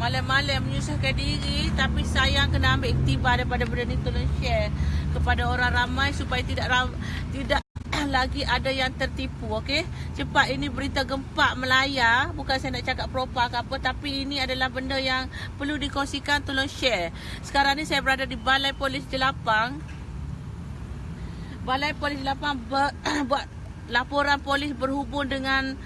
Malam-malam menyusahkan diri Tapi sayang kena ambil iktibar daripada benda ni Tolong share kepada orang ramai Supaya tidak ram, tidak lagi ada yang tertipu okey? Cepat ini berita gempa Melaya bukan saya nak cakap propa ke apa tapi ini adalah benda yang perlu dikongsikan tolong share. Sekarang ni saya berada di balai polis Jelapang. Balai polis Jelapang ber, buat laporan polis berhubung dengan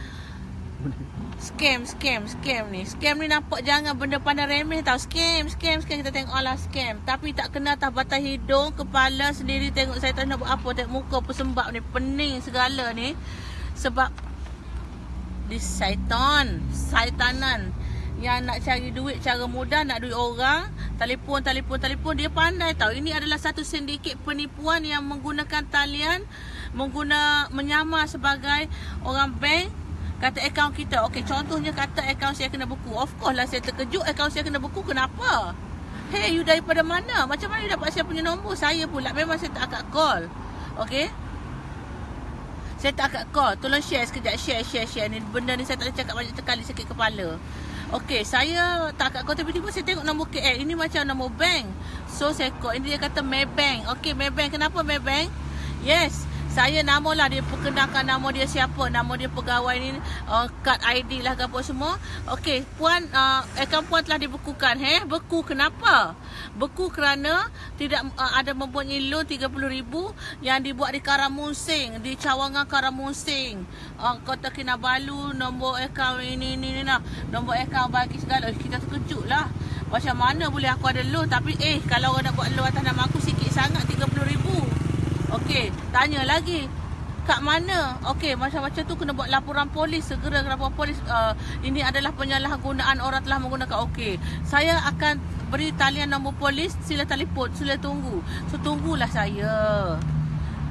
Scam, scam, scam ni. Scam ni nampak jangan benda pandang remeh tau. Scam, scam, scam. Kita tengok alah scam. Tapi tak kena atas batas hidung, kepala sendiri tengok saya tak nak buat apa. Tengok muka pesembab ni. Pening segala ni. Sebab di syaitan. Saitanan. Yang nak cari duit cara mudah, nak duit orang. Telefon, telefon, telefon. Dia pandai tau. Ini adalah satu sindiket penipuan yang menggunakan talian. Mengguna, menyamar sebagai orang bank kata akaun kita. Okey, contohnya kata akaun saya kena buku. Of course lah saya terkejut akaun saya kena buku. Kenapa? Hey, you daripada mana? Macam mana you dapat saya punya nombor? Saya pula memang saya tak akan call. Okey? Saya tak akan call. Tolong share sekejap. Share, share, share. Ni benda ni saya tak cakap banyak sekali sakit kepala. Okey, saya tak akan call. Tiba-tiba saya tengok nombor KL. Ini macam nombor bank. So, saya call. Ini dia kata Maybank. Okey, Maybank. Kenapa Maybank? Yes. Saya nama lah dia perkenalkan nama dia siapa Nama dia pegawai ni uh, Kad ID lah apa semua Okey puan uh, Akaun puan telah dibekukan eh? Beku kenapa? Beku kerana Tidak uh, ada mempunyai loan RM30,000 Yang dibuat di Karamusing Di cawangan Karamusing uh, Kota Kinabalu Nombor akaun ini ini, ini nah. Nombor akaun bagi segala Kita terkejut lah Macam mana boleh aku ada loan Tapi eh kalau orang nak buat loan atas nama aku Sikit sangat RM30,000 Okey, tanya lagi. Kat mana? Okey, macam-macam tu kena buat laporan polis. Segera laporan polis. Uh, ini adalah penyalahgunaan orang telah menggunakan. Okey, saya akan beri talian nombor polis. Sila telefon. Sila tunggu. So, tunggulah saya.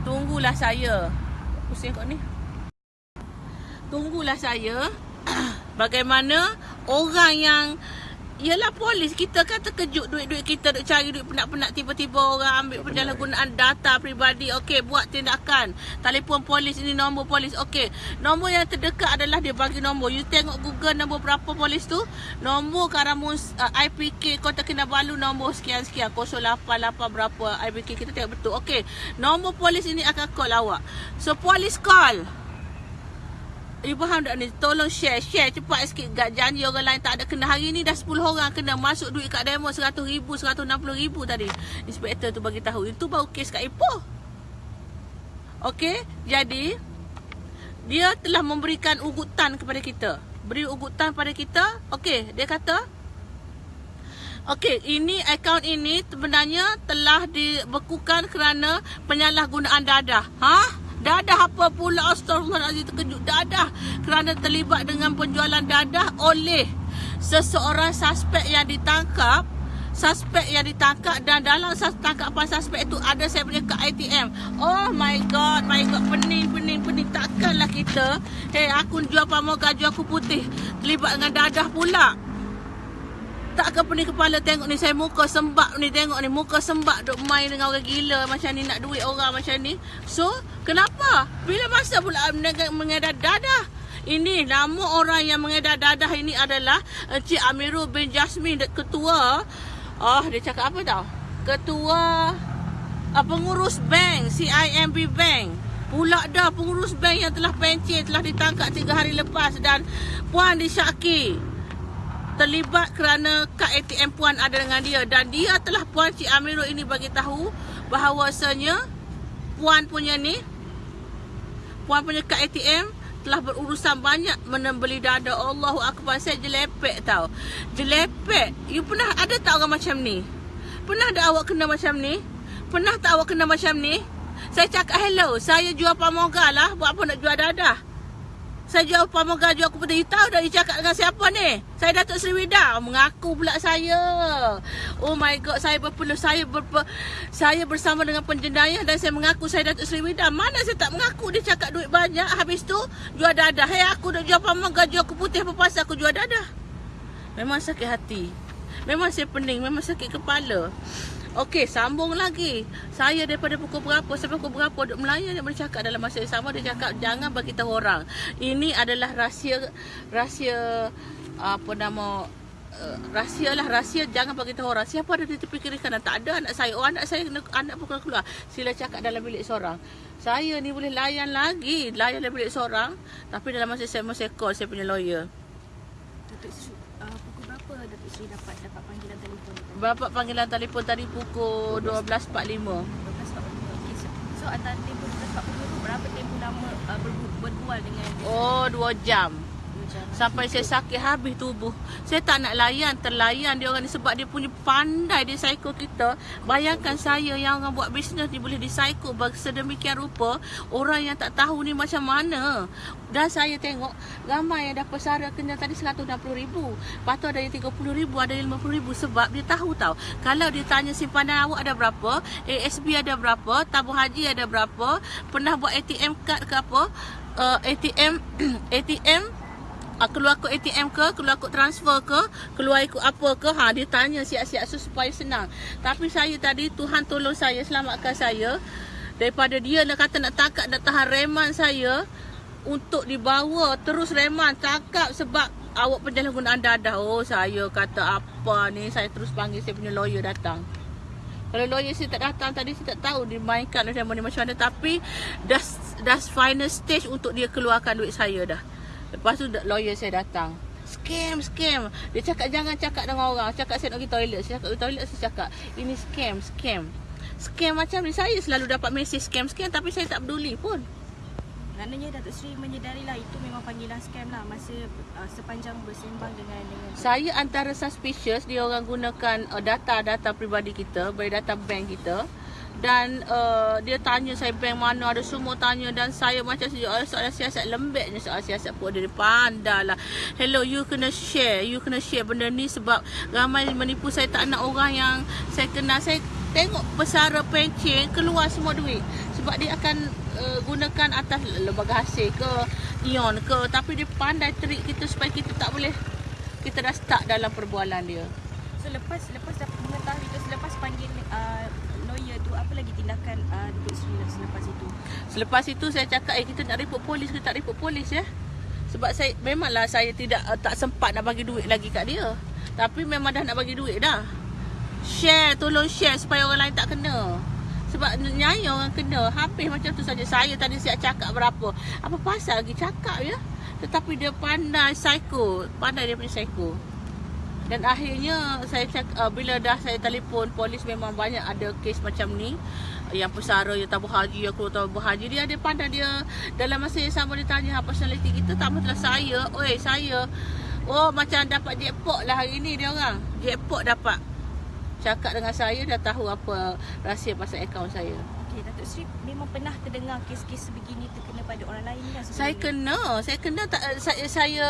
Tunggulah saya. Pusing kau ni. Tunggulah saya. Bagaimana orang yang Yelah polis kita kan terkejut duit-duit kita duk cari duit penat-penat tiba-tiba orang ambil penyalahgunaan data peribadi. Okey, buat tindakan. Telefon polis ini nombor polis. Okey, nombor yang terdekat adalah dia bagi nombor. You tengok Google nombor berapa polis tu? Nombor Karamus uh, IPK Kota Kinabalu nombor sekian-sekian 088 berapa IPK kita tengok betul. Okey, nombor polis ini akan call awak. So polis call. Faham tak ni? Tolong share. Share cepat sikit. Gak janji orang lain tak ada kena. Hari ni dah 10 orang kena masuk duit kat demo RM100,000, RM160,000 tadi. Inspektor tu bagi tahu. Itu baru kes kat Ipoh. Okey. Jadi, dia telah memberikan ugutan kepada kita. Beri ugutan pada kita. Okey. Dia kata, Okey, ini akaun ini sebenarnya telah dibekukan kerana penyalahgunaan dadah. Ha? Dadah apa pula? Astagfirullahaladzim terkejut. Dadah kerana terlibat dengan penjualan dadah oleh Seseorang suspek yang ditangkap Suspek yang ditangkap dan dalam tangkapan suspek itu ada saya punya kad ATM Oh my god, my god, pening, pening, pening. Takkanlah kita Hei, aku jual pamoga, jual aku putih Terlibat dengan dadah pula tak ke pening kepala tengok ni saya muka sembak ni tengok ni muka sembak duk main dengan orang gila macam ni nak duit orang macam ni. So, kenapa? Bila masa pula mengedar dadah? Ini nama orang yang mengedar dadah ini adalah Encik Amirul bin Jasmine ketua. Oh, dia cakap apa tau? Ketua uh, pengurus bank CIMB Bank. Pula dah pengurus bank yang telah pencet telah ditangkap 3 hari lepas dan puan disyaki terlibat kerana kad ATM puan ada dengan dia. Dan dia telah puan Cik Amirul ini bagi tahu bahawasanya puan punya ni puan punya kad ATM telah berurusan banyak menembeli dada. Allahu akbar saya jelepek tau. Jelepek. You pernah ada tak orang macam ni? Pernah ada awak kena macam ni? Pernah tak awak kena macam ni? Saya cakap hello saya jual pamoga lah. Buat apa nak jual dadah saya jual pamong gaji aku putih. You tahu dah you cakap dengan siapa ni? Saya Datuk Sri Wida. Mengaku pula saya. Oh my god. Saya berpeluh. Saya berpe, saya bersama dengan penjenayah dan saya mengaku saya Datuk Sri Wida. Mana saya tak mengaku dia cakap duit banyak. Habis tu jual dadah. Hei aku dah jual pamong gaji aku putih. Apa pasal aku jual dadah? Memang sakit hati. Memang saya pening. Memang sakit kepala. Okey, sambung lagi. Saya daripada pukul berapa sampai pukul berapa duk melayan dia bercakap dalam masa yang sama dia cakap jangan bagi tahu orang. Ini adalah rahsia rahsia apa nama uh, rahsia lah rahsia jangan bagi tahu orang. Siapa ada di kiri kanan tak ada anak saya. Oh anak saya anak pun keluar. Sila cakap dalam bilik seorang. Saya ni boleh layan lagi layan dalam bilik seorang. Tapi dalam masa saya masa call saya punya lawyer Datuk Sri, uh, pukul berapa Datuk Sri dapat dapat panggilan telefon tu? Bapak panggilan telefon tadi pukul 12.45 12.45. Okay, so, so antara tempoh 12.45 tu berapa tempoh lama uh, berbu- berbual dengan? Oh 2 jam Dua jam. Sampai saya sakit habis tubuh. Saya tak nak layan, terlayan dia orang ni sebab dia punya pandai dia psycho kita. Bayangkan saya yang orang buat bisnes ni boleh disaiko sedemikian rupa. Orang yang tak tahu ni macam mana. Dan saya tengok ramai yang dapat sara kena tadi RM160,000. Lepas tu ada yang RM30,000, ada yang RM50,000 sebab dia tahu tau. Kalau dia tanya simpanan awak ada berapa, ASB ada berapa, tabung haji ada berapa, pernah buat ATM card ke apa, uh, ATM ATM uh, keluar kod ATM ke, keluar kod transfer ke, keluar ikut apa ke, ha dia tanya siap-siap so, supaya senang. Tapi saya tadi Tuhan tolong saya, selamatkan saya daripada dia nak kata nak tangkap nak tahan reman saya untuk dibawa terus reman tangkap sebab awak penyalahgunaan dadah. Oh saya kata apa ni, saya terus panggil saya punya lawyer datang. Kalau lawyer saya tak datang tadi saya tak tahu dimainkan oleh ni macam mana tapi dah dah final stage untuk dia keluarkan duit saya dah. Lepas tu lawyer saya datang. Scam, scam. Dia cakap jangan cakap dengan orang. Cakap saya nak pergi toilet. Saya cakap pergi toilet saya cakap ini scam, scam. Scam macam ni saya selalu dapat mesej scam, scam tapi saya tak peduli pun. Maknanya Datuk Sri menyedari lah itu memang panggilan scam lah masa uh, sepanjang bersembang dengan dengan Saya antara suspicious dia orang gunakan uh, data-data peribadi kita, data bank kita dan uh, dia tanya saya bank mana ada semua tanya. Dan saya macam soalan, soalan siasat lembeknya soalan siasat pun dia pandai lah. Hello you kena share. You kena share benda ni sebab ramai menipu saya. Tak nak orang yang saya kenal. Saya tengok pesara pencen keluar semua duit. Sebab dia akan uh, gunakan atas lembaga hasil ke ion ke. Tapi dia pandai trik kita supaya kita tak boleh kita dah start dalam perbualan dia. So lepas lepas dapat mengetahui tu selepas panggil uh, lawyer tu apa lagi tindakan uh, Datuk Sri lah selepas itu? Selepas itu saya cakap eh kita nak report polis ke tak report polis ya. Sebab saya memanglah saya tidak uh, tak sempat nak bagi duit lagi kat dia. Tapi memang dah nak bagi duit dah. Share tolong share supaya orang lain tak kena. Sebab nyai orang kena Habis macam tu saja Saya tadi siap cakap berapa Apa pasal lagi cakap ya Tetapi dia pandai psycho Pandai dia punya psycho dan akhirnya saya cak, uh, bila dah saya telefon polis memang banyak ada kes macam ni. Yang pesara yang tabung haji yang keluar tabung haji. Dia ada pandai dia dalam masa yang sama dia tanya apa personality kita tak masalah saya oi saya. Oh macam dapat jackpot lah hari ni dia orang. Jackpot dapat. Cakap dengan saya dah tahu apa rahsia pasal akaun saya. Okey, Datuk Sri memang pernah terdengar kes-kes sebegini terkena pada orang lain kan? saya kena. Saya kena tak saya, saya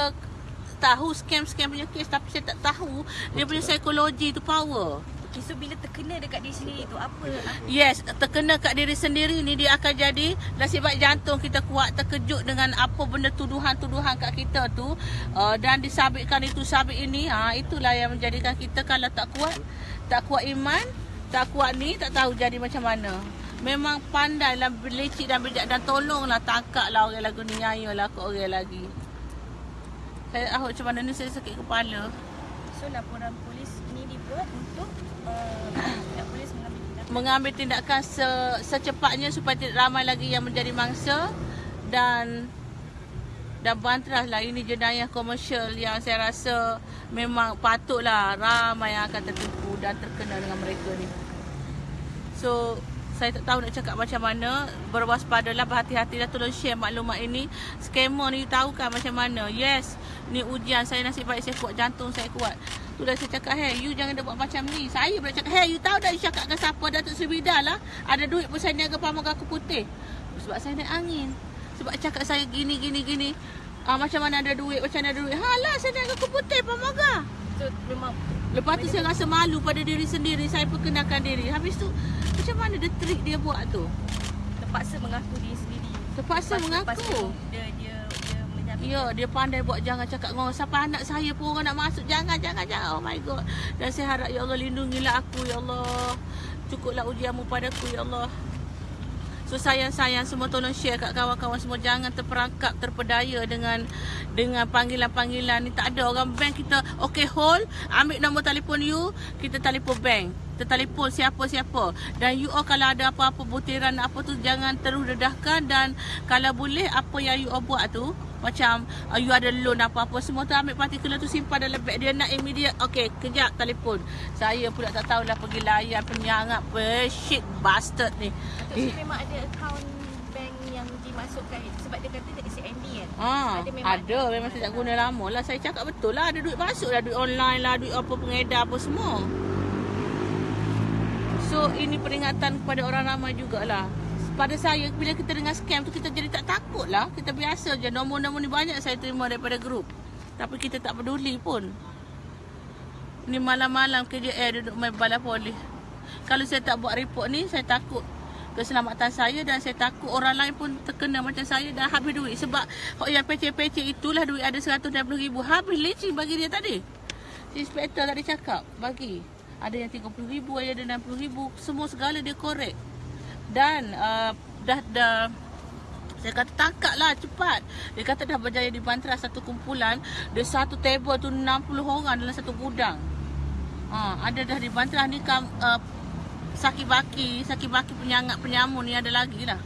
tahu scam-scam punya kes tapi saya tak tahu dia punya psikologi tu power. Okay, so bila terkena dekat diri sendiri tu apa? apa? Yes, terkena kat diri sendiri ni dia akan jadi nasib baik jantung kita kuat terkejut dengan apa benda tuduhan-tuduhan kat kita tu uh, dan disabitkan itu sabit ini ha itulah yang menjadikan kita kalau tak kuat tak kuat iman tak kuat ni tak tahu jadi macam mana. Memang pandai lah belicik dan bijak dan tolonglah tangkaplah orang lagu ni nyayolah kat orang lagi. Saya tahu macam mana ni saya sakit kepala. So laporan polis ini dibuat untuk uh, polis mengambil tindakan. Mengambil tindakan se secepatnya supaya tidak ramai lagi yang menjadi mangsa dan dan bantras lah ini jenayah komersial yang saya rasa memang patutlah ramai yang akan tertipu dan terkena dengan mereka ni. So saya tak tahu nak cakap macam mana. Berwaspadalah berhati-hatilah Tolong share maklumat ini. Scammer ni tahu kan macam mana. Yes Ni ujian saya nasib baik saya kuat Jantung saya kuat. Tu dah saya cakap Hey you jangan dah buat macam ni. Saya boleh cakap Hey you tahu dah you cakap dengan siapa? Datuk Sri Bida lah. Ada duit pun saya niaga pamuk aku putih. Sebab saya naik angin. Sebab cakap saya gini gini gini. Ah, Macam mana ada duit Macam mana ada duit. Halah saya niaga aku putih pamuk So memang Lepas tu saya rasa malu pada diri sendiri. Saya perkenalkan diri. Habis tu Macam mana dia trik dia buat tu? Terpaksa mengaku diri sendiri. Terpaksa lepas mengaku? Dia dia dia menjamin. Ya dia pandai buat Jangan cakap dengan orang. Siapa anak saya pun orang nak masuk Jangan jangan jangan. Oh my god. Dan saya harap Ya Allah lindungilah aku Ya Allah. Cukuplah ujianmu padaku Ya Allah. So sayang-sayang semua tolong share kat kawan-kawan semua. Jangan terperangkap terpedaya dengan dengan panggilan-panggilan ni. Tak ada orang bank kita. Okay hold. Ambil nombor telefon you. Kita telefon bank kita telefon siapa-siapa dan you all kalau ada apa-apa butiran apa tu jangan terus dedahkan dan kalau boleh apa yang you all buat tu macam uh, you ada loan apa-apa semua tu ambil particular tu simpan dalam beg dia nak immediate okay kejap telefon saya pula tak tahulah pergi layan penyangap shit bastard ni Datuk Sri memang ada bank yang dimasukkan sebab dia kata dia CMB kan. Ah, Ada ada, memang ada. memang saya tak guna lama lah. Saya cakap betul lah. Ada duit masuk lah. Duit online lah. Duit apa pengedar apa semua. So, ini peringatan kepada orang ramai jugalah. Pada saya, bila kita dengar scam tu, kita jadi tak takut lah. Kita biasa je. Nombor-nombor ni banyak saya terima daripada grup. Tapi kita tak peduli pun. Ni malam-malam kerja air duduk main bala polis. Kalau saya tak buat report ni, saya takut keselamatan saya dan saya takut orang lain pun terkena macam saya dan habis duit. Sebab yang pecah-pecah itulah duit ada RM160,000. Habis leceh bagi dia tadi. Inspektor tadi cakap, bagi. Ada yang RM30,000, ada yang RM60,000. Semua segala dia korek. Dan uh, dah dah saya kata tangkap lah cepat. Dia kata dah berjaya dibantras satu kumpulan. Dia satu table tu 60 orang dalam satu gudang. Ha, ada dah dibantras ni kam, uh, saki-baki, saki-baki penyangak penyamun ni ada lagi lah.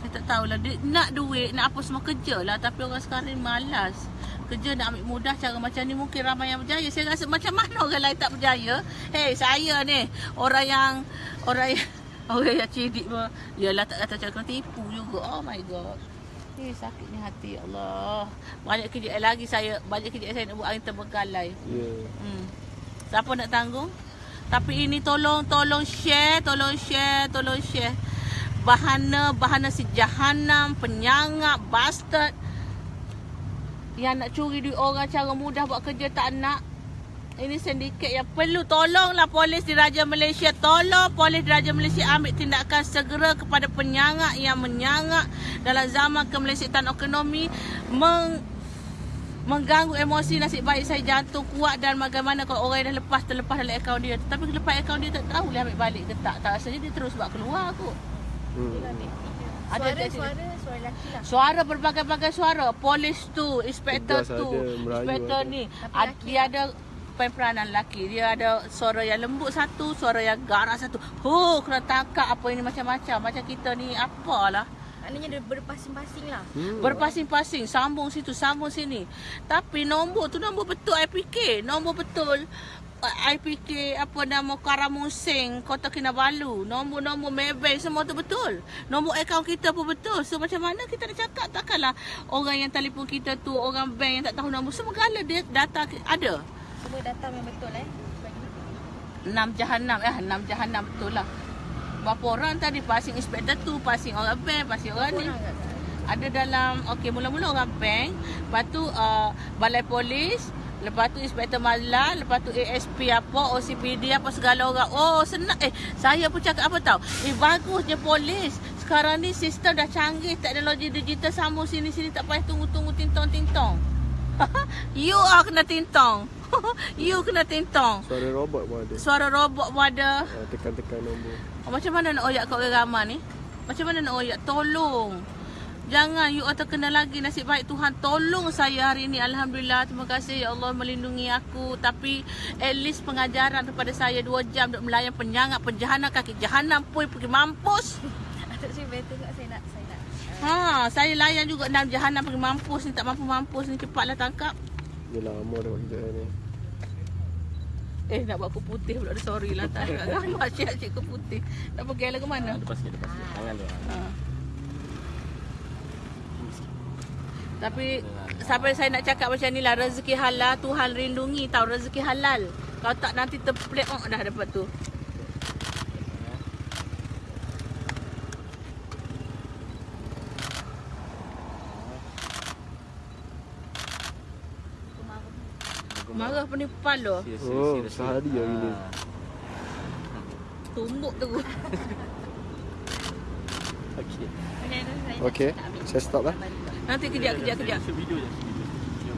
Saya tak tahulah. Dia nak duit, nak apa semua kerja lah. Tapi orang sekarang ni malas. Kerja nak ambil mudah cara macam ni mungkin ramai yang berjaya. Saya rasa macam mana orang lain tak berjaya. Hei saya ni orang yang orang yang orang yang cidik pun. Yalah tak kata cara tipu juga. Oh my god. Eh sakit ni hati ya Allah. Banyak kerja lagi saya, banyak kerja saya nak buat angin terbengkalai. Ya. Hmm. Siapa nak tanggung? Tapi ini tolong tolong share, tolong share, tolong share. Bahana bahana si jahanam, penyangap, bastard yang nak curi duit orang cara mudah buat kerja tak nak. Ini sindiket yang perlu tolonglah polis di Raja Malaysia. Tolong polis di Raja Malaysia ambil tindakan segera kepada penyangak yang menyangak dalam zaman kemelesitan ekonomi meng mengganggu emosi nasib baik saya jantung kuat dan bagaimana kalau orang yang dah lepas terlepas dalam akaun dia tapi lepas akaun dia tak tahu dia ambil balik ke tak tak rasanya dia terus buat keluar kot Hmm. Ada Suara, suara, suara lelaki lah. Suara berbagai-bagai suara. Polis tu, inspektor tu, ada, inspektor ada. ni. Ad, lelaki dia ada peranan lelaki. Dia ada suara yang lembut satu, suara yang garang satu. Huh, kena tangkap apa ini macam-macam. Macam kita ni apalah. Maknanya dia berpasing-pasing lah. Hmm. Berpasing-pasing, sambung situ, sambung sini. Tapi nombor tu nombor betul IPK. Nombor betul uh, IPK apa nama Karamusing, Kota Kinabalu. Nombor-nombor Maybank semua tu betul. Nombor akaun kita pun betul. So macam mana kita nak cakap takkanlah orang yang telefon kita tu, orang bank yang tak tahu nombor. Semua gala dia data ada. Semua data memang betul eh. Enam jahanam. Eh, enam jahanam betul lah. Berapa orang tadi passing inspector tu, passing orang bank, passing orang ni. orang ada dalam okey mula-mula orang bank lepas tu uh, balai polis lepas tu inspektor mazlan lepas tu ASP apa OCPD apa segala orang oh senang eh saya pun cakap apa tahu eh bagusnya polis sekarang ni sistem dah canggih teknologi digital sambung sini-sini tak payah tunggu-tunggu tintong-tintong you are kena tintong you kena tintong Suara robot pun ada. suara robot pun ada Ah, tekan-tekan nombor. Oh, macam mana nak oyak kat orang ramai ni? Macam mana nak oyak? Tolong. Jangan you all terkena lagi nasib baik Tuhan. Tolong saya hari ini. Alhamdulillah terima kasih. Ya Allah melindungi aku. Tapi at least pengajaran kepada saya 2 jam untuk melayan penyangap penjahanam kaki jahanam pun pergi mampus. Atuk Sri better tak? Saya nak saya nak. Ha saya layan juga dalam jahanam pergi mampus ni. Tak mampu mampus ni cepatlah tangkap. Dia lama dah buat kerja ni. eh nak buat aku putih pula. Sorry lah tak. Gambar cik-cik aku putih? Nak pergi lah ke mana? Lepas sikit, lepas sikit. Tangan dia. Ha. Tapi sampai saya nak cakap macam ni lah rezeki halal Tuhan lindungi tahu rezeki halal. Kalau tak nanti terplek oh, dah dapat tu. Marah penipuan lo. Oh, sehari hari ni. Ah. Tumbuk tu. Okey. saya Okey, saya stop lah. Nanti kejap kejap kejap. Video.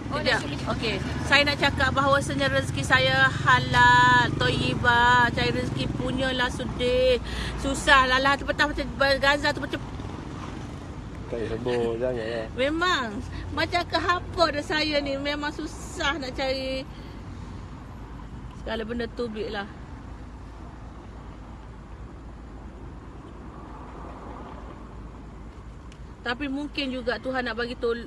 Oh. Okey. Saya nak cakap bahawasanya rezeki saya halal, toyibah. Cari rezeki punyalah sudih. Susah lah lah. Petang macam Gaza tu macam Tak sebut, jangan lah. Memang Macam ke apa dah saya ni Memang susah nak cari Segala benda tubik lah Tapi mungkin juga Tuhan nak bagi tol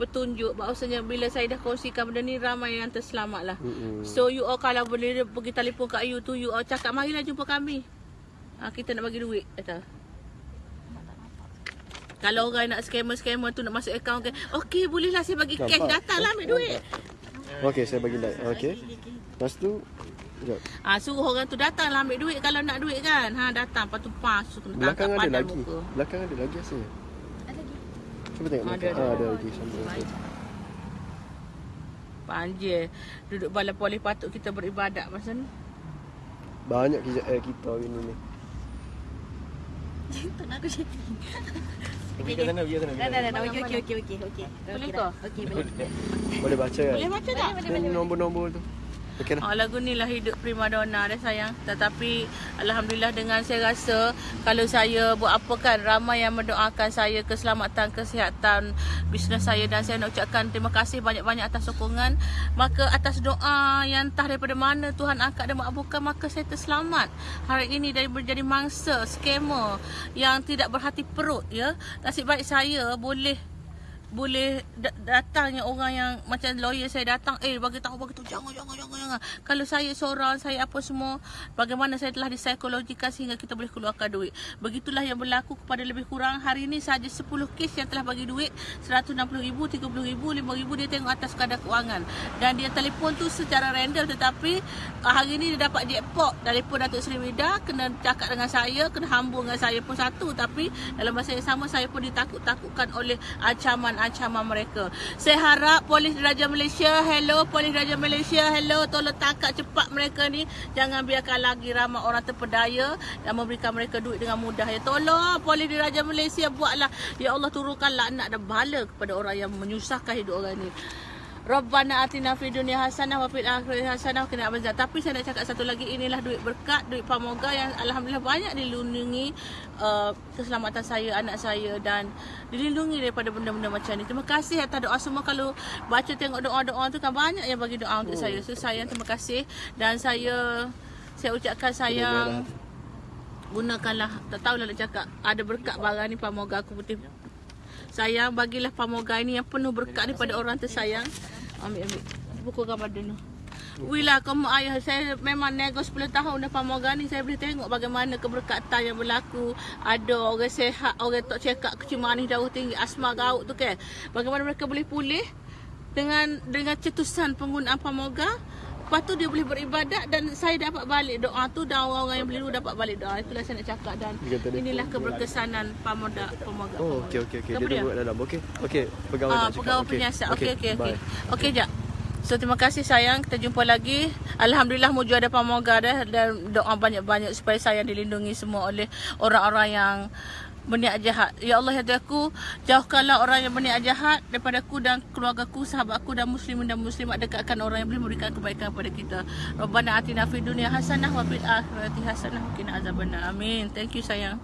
petunjuk bahawasanya bila saya dah kongsikan benda ni ramai yang terselamat lah. Mm-mm. So you all kalau boleh pergi telefon kat you tu you all cakap marilah jumpa kami. Ha, kita nak bagi duit kata. Kalau orang nak scammer-scammer tu nak masuk akaun ke, okey bolehlah saya bagi cash Nampak? datanglah ambil duit. Okey, saya bagi like. Okey. Lepas tu, sekejap. Ah ha, suruh orang tu datanglah ambil duit kalau nak duit kan. Ha datang lepas tu pas tu kena Belakang tangkap ada padan lagi. muka. Belakang ada lagi rasa. Cuba tengok Ada, ada. Ah, ada lagi. Panjir. Duduk bala polis patut kita beribadat masa ni. Banyak kita eh, kita hari ni ni. Tak nak aku cakap. Pergi ke sana, pergi ke sana. Dah dah dah. Okey okey okey. Boleh ke? Okey boleh. Boleh baca kan? Boleh baca tak? Ni nombor-nombor tu. Okey lah. Oh, lagu ni lah hidup prima donna dah sayang. Tetapi Alhamdulillah dengan saya rasa kalau saya buat apa kan ramai yang mendoakan saya keselamatan, kesihatan bisnes saya dan saya nak ucapkan terima kasih banyak-banyak atas sokongan. Maka atas doa yang entah daripada mana Tuhan angkat dan makbulkan maka saya terselamat hari ini dari menjadi mangsa scammer yang tidak berhati perut ya. Nasib baik saya boleh boleh da- datangnya orang yang macam lawyer saya datang eh bagi tahu bagi tahu jangan jangan jangan jangan. Kalau saya seorang saya apa semua bagaimana saya telah dipsikologikan sehingga kita boleh keluarkan duit. Begitulah yang berlaku kepada lebih kurang. Hari ini saja 10 kes yang telah bagi duit. 160,000 30,000 5,000 dia tengok atas kadar kewangan. Dan dia telefon tu secara random tetapi ah, hari ni dia dapat jackpot telefon Datuk Seri Wida kena cakap dengan saya kena hambur dengan saya pun satu. Tapi dalam masa yang sama saya pun ditakut-takutkan oleh ancaman-ancaman mereka. Saya harap polis Diraja Malaysia, hello polis Diraja Malaysia, hello tolong tangkap cepat mereka ni. Jangan biarkan lagi ramai orang terpedaya dan memberikan mereka duit dengan mudah. Ya tolong polis Diraja Malaysia buatlah. Ya Allah turunkan laknat dan bala kepada orang yang menyusahkan hidup orang ni. Rabbana atina fid dunya hasanah wa fil akhirati hasanah wa qina adzabannar. Tapi saya nak cakap satu lagi inilah duit berkat, duit pamoga yang alhamdulillah banyak dilindungi uh, keselamatan saya, anak saya dan dilindungi daripada benda-benda macam ni. Terima kasih atas doa semua kalau baca tengok doa-doa tu kan banyak yang bagi doa untuk saya. So sayang terima kasih dan saya saya ucapkan sayang gunakanlah tak tahulah nak cakap ada berkat barang ni pamoga aku putih sayang bagilah pamoga ini yang penuh berkat ni pada orang tersayang. Ambil ambil. Pukul gambar dulu Wila kamu ayah saya memang nego 10 tahun dah pamoga ni. Saya boleh tengok bagaimana keberkatan yang berlaku. Ada orang sehat orang tak up kecil manis darah tinggi. Asma gaut tu kan? Bagaimana mereka boleh pulih dengan dengan cetusan penggunaan pamoga Lepas tu dia boleh beribadat dan saya dapat balik doa tu dan orang-orang yang beli dulu dapat balik doa. Itulah saya nak cakap dan inilah keberkesanan pamoga pamoga. Oh, okey okey okey. Dia kat dalam. Okey. Okey, pegawai Ah, pegawai penyiasat. Okey, okey, okey. Okey, jap. So, terima kasih sayang. Kita jumpa lagi. Alhamdulillah muju ada pamoga dah dan doa banyak-banyak supaya saya dilindungi semua oleh orang-orang yang berniat jahat. Ya Allah, ya aku, jauhkanlah orang yang berniat jahat daripada aku dan keluargaku, sahabatku dan muslimin dan muslimat dekatkan orang yang boleh memberikan kebaikan kepada kita. Rabbana atina fid dunya hasanah wa fil akhirati hasanah wa qina azabannar. Amin. Thank you sayang.